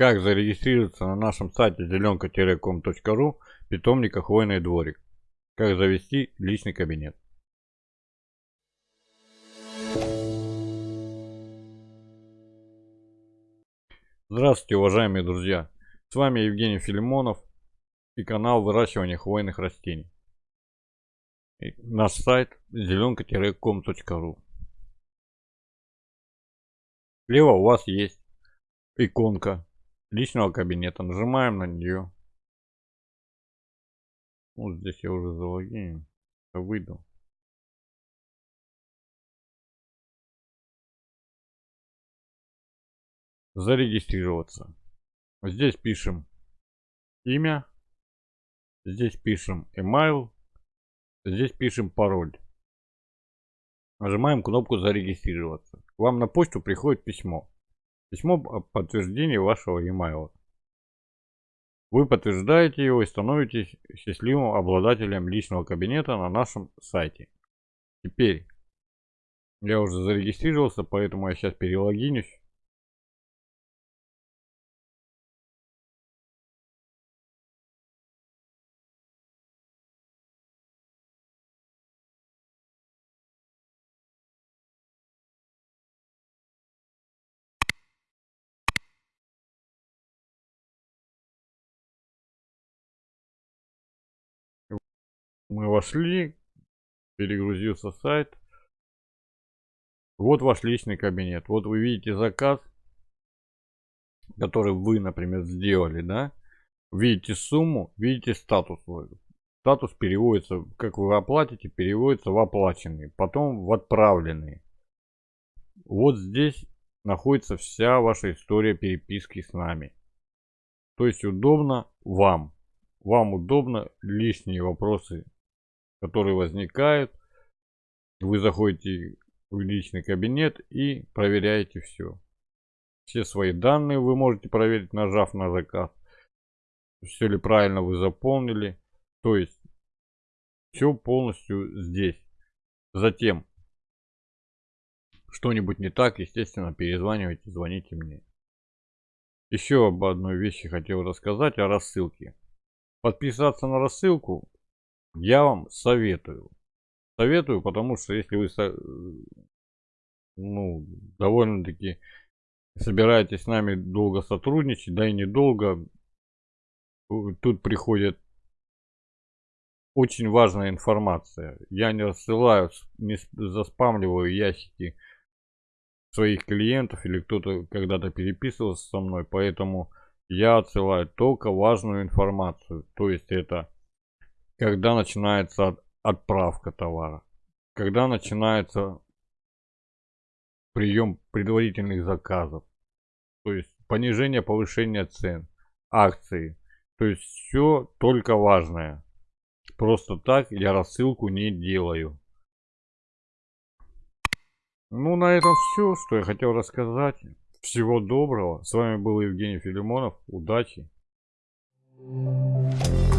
Как зарегистрироваться на нашем сайте зеленка-ком.ру питомника Хвойный дворик. Как завести личный кабинет. Здравствуйте, уважаемые друзья! С вами Евгений Филимонов и канал выращивания хвойных растений. И наш сайт зеленка-ком.ру Слева у вас есть иконка личного кабинета. Нажимаем на нее. Вот здесь я уже залогинен. Выйду. Зарегистрироваться. Здесь пишем имя. Здесь пишем email. Здесь пишем пароль. Нажимаем кнопку зарегистрироваться. К вам на почту приходит письмо. Письмо о вашего e-mail. Вы подтверждаете его и становитесь счастливым обладателем личного кабинета на нашем сайте. Теперь я уже зарегистрировался, поэтому я сейчас перелогинюсь. Мы вошли, перегрузился сайт. Вот ваш личный кабинет. Вот вы видите заказ, который вы, например, сделали, да? Видите сумму, видите статус. Статус переводится, как вы оплатите, переводится в оплаченный, потом в отправленный. Вот здесь находится вся ваша история переписки с нами. То есть удобно вам. Вам удобно лишние вопросы которые возникают. Вы заходите в личный кабинет и проверяете все. Все свои данные вы можете проверить, нажав на заказ. Все ли правильно вы заполнили. То есть все полностью здесь. Затем что-нибудь не так, естественно, перезванивайте, звоните мне. Еще об одной вещи хотел рассказать, о рассылке. Подписаться на рассылку я вам советую. Советую, потому что если вы ну, довольно-таки собираетесь с нами долго сотрудничать, да и недолго, тут приходит очень важная информация. Я не рассылаю, не заспамливаю ящики своих клиентов или кто-то когда-то переписывался со мной, поэтому я отсылаю только важную информацию. То есть это когда начинается отправка товара, когда начинается прием предварительных заказов, то есть понижение, повышение цен, акции, то есть все только важное. Просто так я рассылку не делаю. Ну, на этом все, что я хотел рассказать. Всего доброго. С вами был Евгений Филимонов. Удачи. Thank you.